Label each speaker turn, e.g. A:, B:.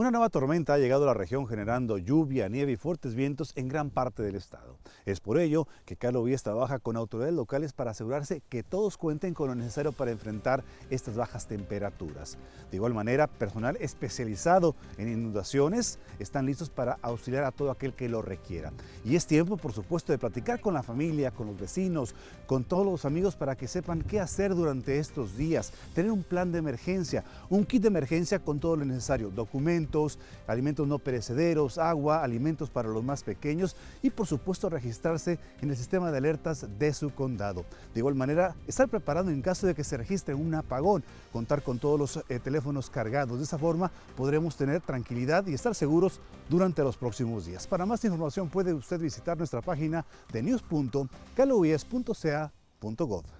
A: Una nueva tormenta ha llegado a la región generando lluvia, nieve y fuertes vientos en gran parte del estado. Es por ello que Carlos Víez trabaja con autoridades locales para asegurarse que todos cuenten con lo necesario para enfrentar estas bajas temperaturas. De igual manera, personal especializado en inundaciones están listos para auxiliar a todo aquel que lo requiera. Y es tiempo, por supuesto, de platicar con la familia, con los vecinos, con todos los amigos para que sepan qué hacer durante estos días. Tener un plan de emergencia, un kit de emergencia con todo lo necesario, documentos, alimentos, no perecederos, agua, alimentos para los más pequeños y por supuesto registrarse en el sistema de alertas de su condado. De igual manera, estar preparado en caso de que se registre un apagón, contar con todos los eh, teléfonos cargados. De esa forma podremos tener tranquilidad y estar seguros durante los próximos días. Para más información puede usted visitar nuestra página de news.caloes.ca.gov.